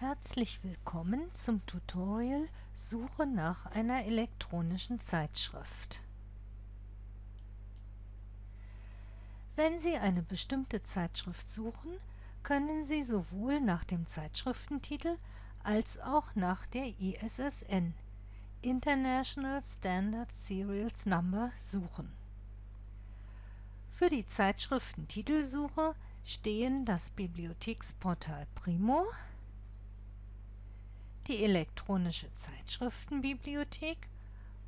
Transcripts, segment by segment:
Herzlich willkommen zum Tutorial Suche nach einer elektronischen Zeitschrift. Wenn Sie eine bestimmte Zeitschrift suchen, können Sie sowohl nach dem Zeitschriftentitel als auch nach der ISSN International Standard Serials Number suchen. Für die Zeitschriftentitelsuche stehen das Bibliotheksportal Primo, die elektronische Zeitschriftenbibliothek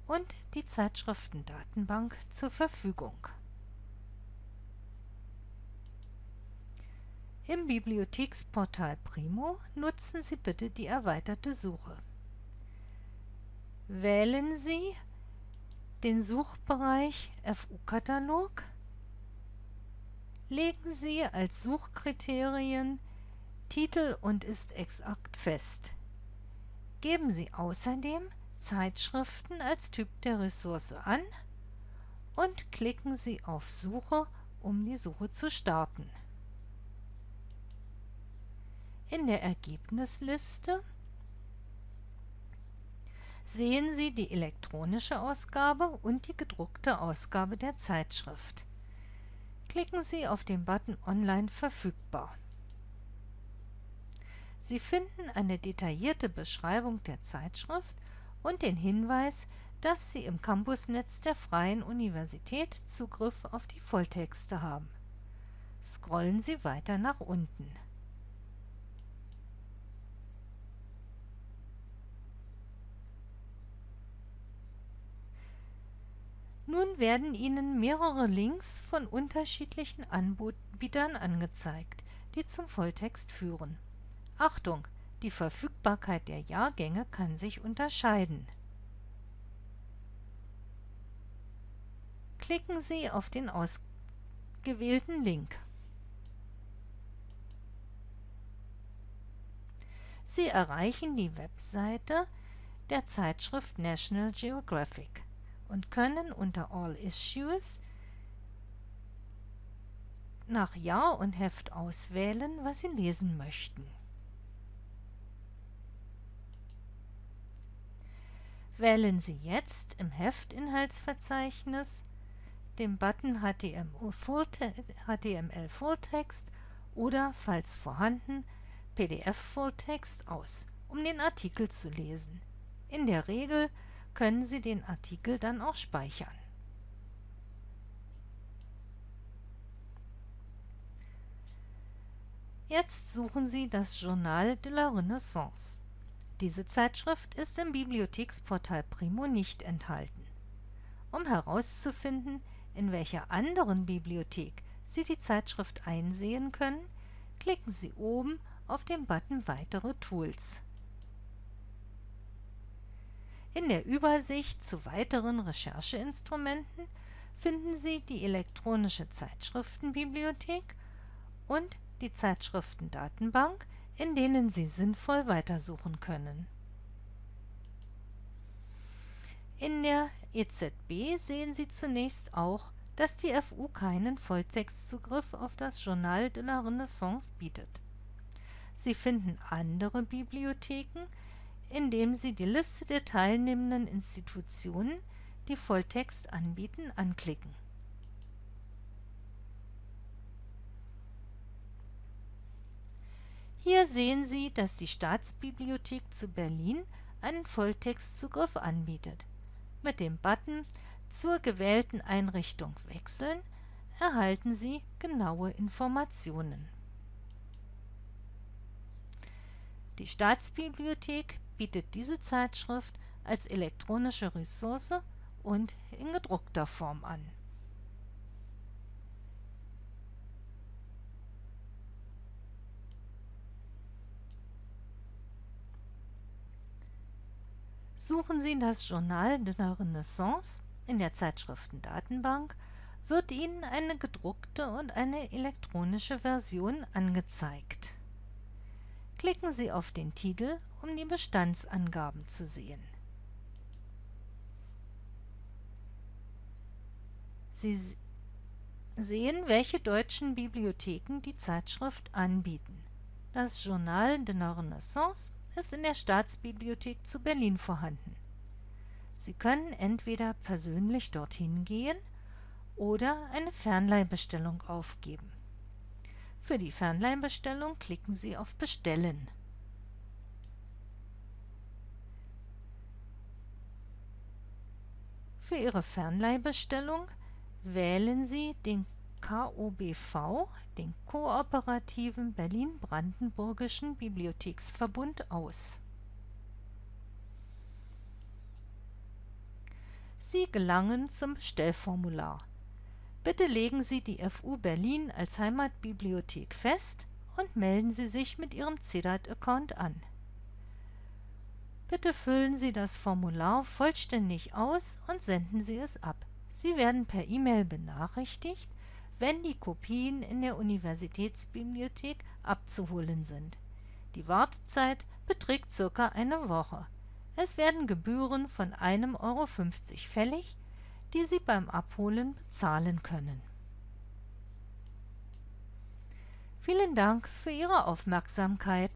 und die Zeitschriftendatenbank zur Verfügung. Im Bibliotheksportal Primo nutzen Sie bitte die erweiterte Suche. Wählen Sie den Suchbereich FU-Katalog. Legen Sie als Suchkriterien Titel und ist exakt fest. Geben Sie außerdem Zeitschriften als Typ der Ressource an und klicken Sie auf Suche, um die Suche zu starten. In der Ergebnisliste sehen Sie die elektronische Ausgabe und die gedruckte Ausgabe der Zeitschrift. Klicken Sie auf den Button Online verfügbar. Sie finden eine detaillierte Beschreibung der Zeitschrift und den Hinweis, dass Sie im Campusnetz der Freien Universität Zugriff auf die Volltexte haben. Scrollen Sie weiter nach unten. Nun werden Ihnen mehrere Links von unterschiedlichen Anbietern angezeigt, die zum Volltext führen. Achtung! Die Verfügbarkeit der Jahrgänge kann sich unterscheiden. Klicken Sie auf den ausgewählten Link. Sie erreichen die Webseite der Zeitschrift National Geographic und können unter All Issues nach Jahr und Heft auswählen, was Sie lesen möchten. Wählen Sie jetzt im Heftinhaltsverzeichnis den Button HTML Fulltext oder, falls vorhanden, PDF Fulltext aus, um den Artikel zu lesen. In der Regel können Sie den Artikel dann auch speichern. Jetzt suchen Sie das Journal de la Renaissance. Diese Zeitschrift ist im Bibliotheksportal Primo nicht enthalten. Um herauszufinden, in welcher anderen Bibliothek Sie die Zeitschrift einsehen können, klicken Sie oben auf den Button Weitere Tools. In der Übersicht zu weiteren Rechercheinstrumenten finden Sie die elektronische Zeitschriftenbibliothek und die Zeitschriftendatenbank, in denen Sie sinnvoll weitersuchen können. In der EZB sehen Sie zunächst auch, dass die FU keinen Volltextzugriff auf das Journal de la Renaissance bietet. Sie finden andere Bibliotheken, indem Sie die Liste der teilnehmenden Institutionen, die Volltext anbieten, anklicken. Hier sehen Sie, dass die Staatsbibliothek zu Berlin einen Volltextzugriff anbietet. Mit dem Button Zur gewählten Einrichtung wechseln erhalten Sie genaue Informationen. Die Staatsbibliothek bietet diese Zeitschrift als elektronische Ressource und in gedruckter Form an. Suchen Sie das Journal de la Renaissance in der Zeitschriftendatenbank, wird Ihnen eine gedruckte und eine elektronische Version angezeigt. Klicken Sie auf den Titel um die Bestandsangaben zu sehen. Sie sehen, welche deutschen Bibliotheken die Zeitschrift anbieten. Das Journal de la Renaissance ist in der Staatsbibliothek zu Berlin vorhanden. Sie können entweder persönlich dorthin gehen oder eine Fernleihbestellung aufgeben. Für die Fernleihbestellung klicken Sie auf Bestellen. Für Ihre Fernleihbestellung wählen Sie den KOBV, den Kooperativen Berlin-Brandenburgischen Bibliotheksverbund aus. Sie gelangen zum Bestellformular. Bitte legen Sie die FU Berlin als Heimatbibliothek fest und melden Sie sich mit Ihrem CEDAT-Account an. Bitte füllen Sie das Formular vollständig aus und senden Sie es ab. Sie werden per E-Mail benachrichtigt, wenn die Kopien in der Universitätsbibliothek abzuholen sind. Die Wartezeit beträgt circa eine Woche. Es werden Gebühren von 1,50 Euro fällig, die Sie beim Abholen bezahlen können. Vielen Dank für Ihre Aufmerksamkeit.